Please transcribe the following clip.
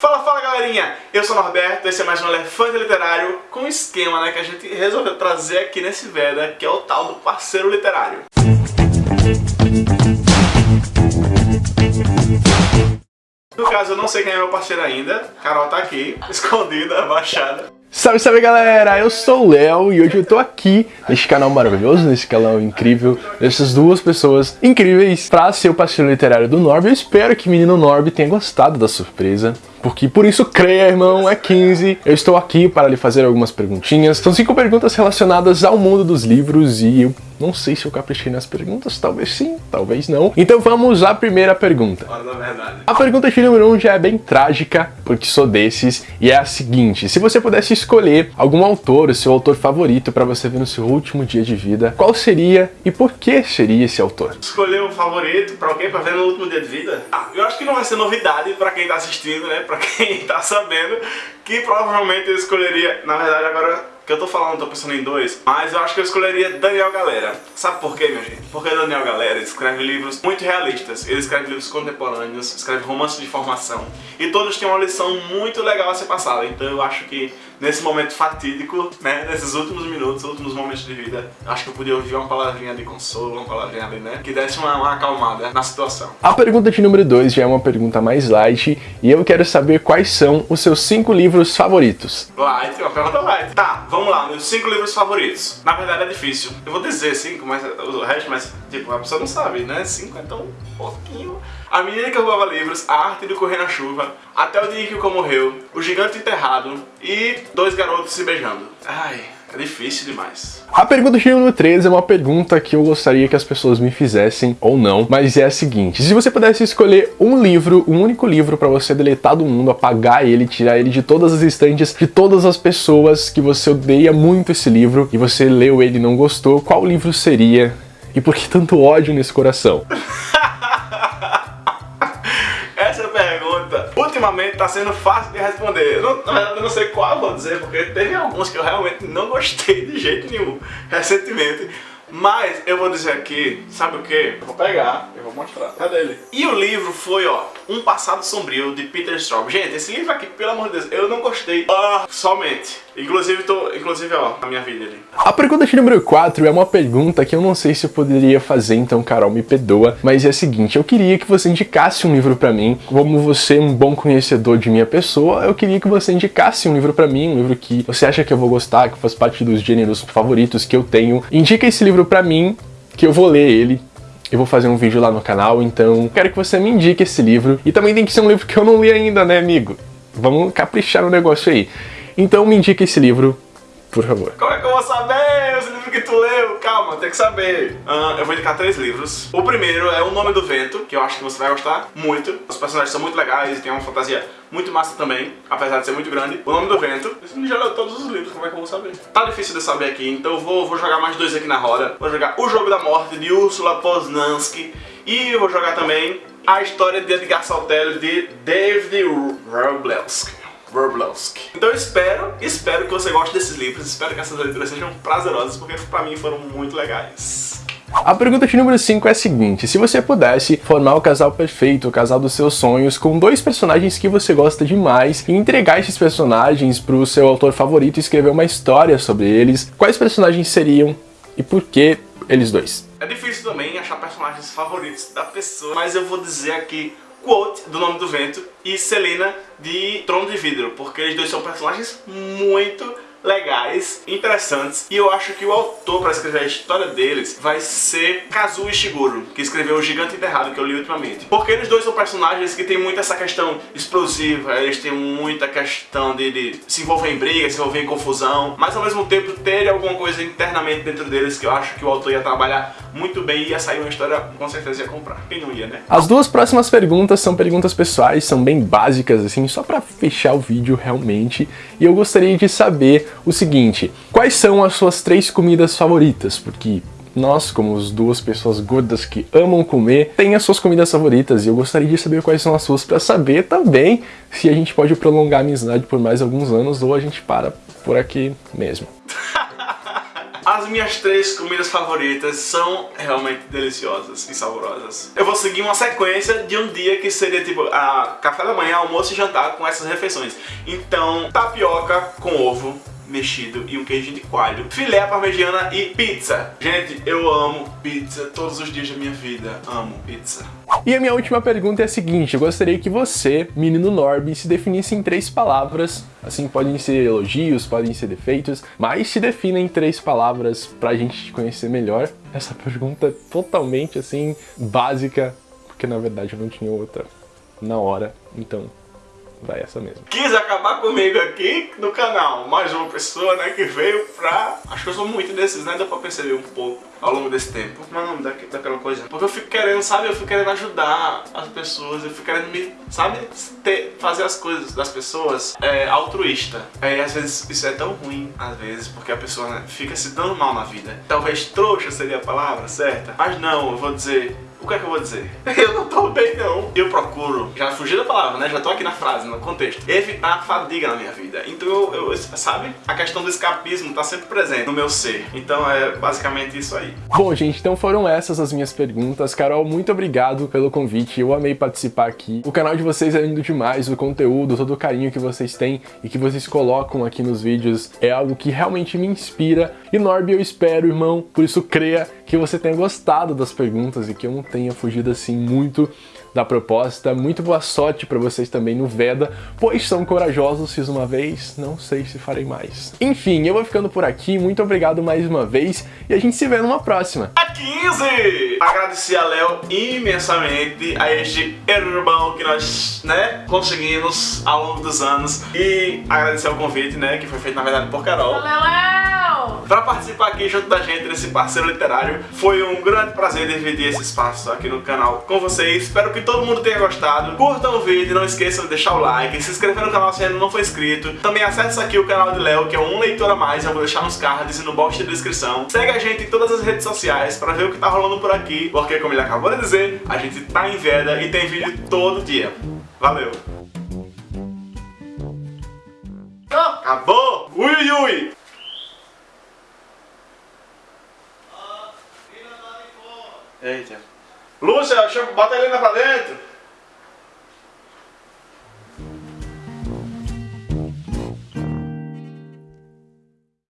Fala, fala galerinha! Eu sou o Norberto, esse é mais um Elefante Literário com um esquema né, que a gente resolveu trazer aqui nesse Veda, que é o tal do parceiro literário. No caso, eu não sei quem é meu parceiro ainda, Carol tá aqui, escondida, abaixada. Salve, salve galera, eu sou o Léo e hoje eu tô aqui nesse canal maravilhoso, nesse canal incrível, dessas duas pessoas incríveis pra ser o parceiro literário do Norb. Eu espero que o menino Norb tenha gostado da surpresa porque por isso creia, irmão, é 15. Eu estou aqui para lhe fazer algumas perguntinhas. São cinco perguntas relacionadas ao mundo dos livros e eu não sei se eu caprichei nas perguntas, talvez sim, talvez não. Então vamos à primeira pergunta. A pergunta de número 1 um já é bem trágica, porque sou desses, e é a seguinte. Se você pudesse escolher algum autor, o seu autor favorito para você ver no seu último dia de vida, qual seria e por que seria esse autor? Escolher um favorito para alguém para ver no último dia de vida? Ah, eu acho que não vai ser novidade para quem está assistindo, né? Pra quem tá sabendo, que provavelmente eu escolheria, na verdade agora que eu tô falando, tô pensando em dois, mas eu acho que eu escolheria Daniel Galera. Sabe por quê, minha gente? Porque Daniel Galera escreve livros muito realistas, ele escreve livros contemporâneos, escreve romances de formação, e todos têm uma lição muito legal a ser passada, então eu acho que nesse momento fatídico, né, nesses últimos minutos, últimos momentos de vida, acho que eu podia ouvir uma palavrinha de consolo, uma palavrinha ali, né, que desse uma, uma acalmada na situação. A pergunta de número 2 já é uma pergunta mais light, e eu quero saber quais são os seus cinco livros favoritos. Light, uma pergunta light. Tá, vamos lá, meus cinco livros favoritos. Na verdade é difícil. Eu vou dizer cinco, mas o resto, mas tipo, a pessoa não sabe, né? Cinco é tão pouquinho. A Menina que Roubava Livros, A Arte de Correr na Chuva, Até o Dia que o Cão Morreu, O Gigante Enterrado e Dois Garotos Se Beijando. Ai, é difícil demais. A pergunta de número 13 é uma pergunta que eu gostaria que as pessoas me fizessem ou não, mas é a seguinte. Se você pudesse escolher um livro, um único livro para você deletar do mundo, apagar ele, tirar ele de todas as estantes, de todas as pessoas que você odeia muito esse livro e você leu ele e não gostou, qual livro seria? E por que tanto ódio nesse coração? ultimamente tá sendo fácil de responder. Eu não, na verdade eu não sei qual vou dizer, porque teve alguns que eu realmente não gostei de jeito nenhum recentemente. Mas eu vou dizer aqui, sabe o que? Vou pegar, eu vou mostrar. Cadê ele? E o livro foi, ó, Um Passado Sombrio, de Peter Straub. Gente, esse livro aqui, pelo amor de Deus, eu não gostei ah, somente. Inclusive, tô, inclusive, ó, a minha vida ali. A pergunta de número 4 é uma pergunta que eu não sei se eu poderia fazer, então Carol me perdoa, mas é a seguinte, eu queria que você indicasse um livro pra mim, como você é um bom conhecedor de minha pessoa, eu queria que você indicasse um livro pra mim, um livro que você acha que eu vou gostar, que faz parte dos gêneros favoritos que eu tenho. Indica esse livro pra mim, que eu vou ler ele, eu vou fazer um vídeo lá no canal, então quero que você me indique esse livro. E também tem que ser um livro que eu não li ainda, né, amigo? Vamos caprichar no negócio aí. Então me indique esse livro, por favor. Como é que eu vou saber esse livro que tu leu? Calma, tem que saber. Uh, eu vou indicar três livros. O primeiro é O Nome do Vento, que eu acho que você vai gostar muito. Os personagens são muito legais e tem uma fantasia muito massa também, apesar de ser muito grande. O Nome do Vento. Você já leu todos os livros, como é que eu vou saber? Tá difícil de saber aqui, então eu vou, vou jogar mais dois aqui na roda. Vou jogar O Jogo da Morte, de Ursula Poznansky. E vou jogar também A História de Edgar Saltelli, de David Wroblewski. Wroblewski. Então eu espero, espero que você goste desses livros, espero que essas leituras sejam prazerosas, porque pra mim foram muito legais. A pergunta de número 5 é a seguinte, se você pudesse formar o casal perfeito, o casal dos seus sonhos, com dois personagens que você gosta demais e entregar esses personagens para o seu autor favorito e escrever uma história sobre eles, quais personagens seriam e por que eles dois? É difícil também achar personagens favoritos da pessoa, mas eu vou dizer aqui Quote, do Nome do Vento, e Selena, de Trono de Vidro, porque eles dois são personagens muito legais, interessantes e eu acho que o autor para escrever a história deles vai ser Kazuo Ishiguro, que escreveu O Gigante Enterrado, que eu li ultimamente. Porque eles dois são personagens que tem muito essa questão explosiva, eles têm muita questão de, de se envolver em briga, se envolver em confusão, mas ao mesmo tempo ter alguma coisa internamente dentro deles que eu acho que o autor ia trabalhar muito bem e ia sair uma história com certeza ia comprar. Quem não ia, né? As duas próximas perguntas são perguntas pessoais, são bem básicas assim, só para fechar o vídeo realmente, e eu gostaria de saber o seguinte, quais são as suas três comidas favoritas? Porque nós, como as duas pessoas gordas que amam comer, tem as suas comidas favoritas e eu gostaria de saber quais são as suas para saber também se a gente pode prolongar a amizade por mais alguns anos ou a gente para por aqui mesmo. As minhas três comidas favoritas são realmente deliciosas e saborosas. Eu vou seguir uma sequência de um dia que seria tipo a café da manhã, almoço e jantar com essas refeições. Então, tapioca com ovo, mexido e um queijo de coalho, filé parmegiana e pizza. Gente, eu amo pizza todos os dias da minha vida. Amo pizza. E a minha última pergunta é a seguinte, eu gostaria que você, menino Norby, se definisse em três palavras, assim, podem ser elogios, podem ser defeitos, mas se defina em três palavras pra gente te conhecer melhor. Essa pergunta é totalmente, assim, básica, porque na verdade eu não tinha outra na hora, então vai essa mesmo. Quis acabar comigo aqui no canal, mais uma pessoa, né, que veio pra... Acho que eu sou muito desses, né, deu pra perceber um pouco ao longo desse tempo. Mas não, da, daquela coisa. Porque eu fico querendo, sabe, eu fico querendo ajudar as pessoas, eu fico querendo me, sabe, ter, fazer as coisas das pessoas é, altruísta. É, e às vezes isso é tão ruim, às vezes, porque a pessoa né, fica se dando mal na vida. Talvez trouxa seria a palavra certa, mas não, eu vou dizer que é que eu vou dizer? Eu não tô bem não. Eu procuro, já fugi da palavra, né? Já tô aqui na frase, no contexto. Evitar a fadiga na minha vida. Então eu, eu, sabe? A questão do escapismo tá sempre presente no meu ser. Então é basicamente isso aí. Bom, gente, então foram essas as minhas perguntas. Carol, muito obrigado pelo convite. Eu amei participar aqui. O canal de vocês é lindo demais, o conteúdo, todo o carinho que vocês têm e que vocês colocam aqui nos vídeos é algo que realmente me inspira. E Norby, eu espero, irmão, por isso creia que você tenha gostado das perguntas e que eu não tenha fugido assim muito da proposta. Muito boa sorte para vocês também no Veda, pois são corajosos, fiz uma vez, não sei se farei mais. Enfim, eu vou ficando por aqui, muito obrigado mais uma vez e a gente se vê numa próxima. A 15! Agradecer a Léo imensamente a este irmão que nós, né, conseguimos ao longo dos anos e agradecer o convite, né, que foi feito na verdade por Carol. Valeu, Pra participar aqui junto da gente nesse parceiro literário, foi um grande prazer dividir esse espaço aqui no canal com vocês. Espero que todo mundo tenha gostado. Curtam o vídeo, não esqueçam de deixar o like, se inscrever no canal se ainda não for inscrito. Também acesse aqui o canal de Léo, que é um leitor a mais, eu vou deixar nos cards e no box de descrição. Segue a gente em todas as redes sociais pra ver o que tá rolando por aqui, porque como ele acabou de dizer, a gente tá em veda e tem vídeo todo dia. Valeu! Acabou! Ui, ui! Eita. Lúcia, bota a Helena pra dentro.